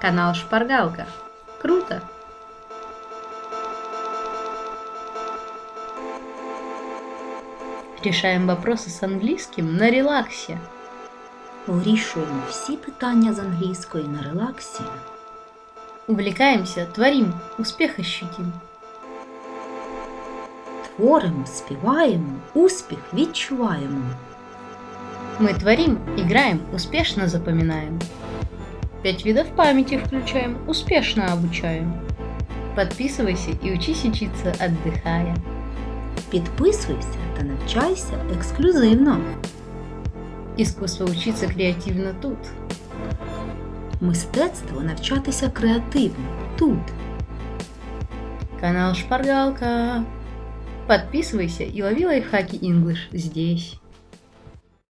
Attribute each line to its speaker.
Speaker 1: Канал Шпаргалка. Круто! Решаем вопросы с английским на релаксе.
Speaker 2: Вирішуємо всі питання з англійської на релаксі.
Speaker 1: Увлекаемся, творим, успех ощутим.
Speaker 2: Творимо, співаємо, успіх відчуваємо.
Speaker 1: Мы творим, играем, успешно запоминаем. Пять видов памяти включаем, успешно обучаем. Подписывайся и учись учиться, отдыхая.
Speaker 2: Підписуйся та навчайся ексклюзивно.
Speaker 1: Искусство учиться креативно тут.
Speaker 2: Мистецтво навчатися креативно тут.
Speaker 1: Канал Шпаргалка. Подписывайся и лови лайфхаки English здесь.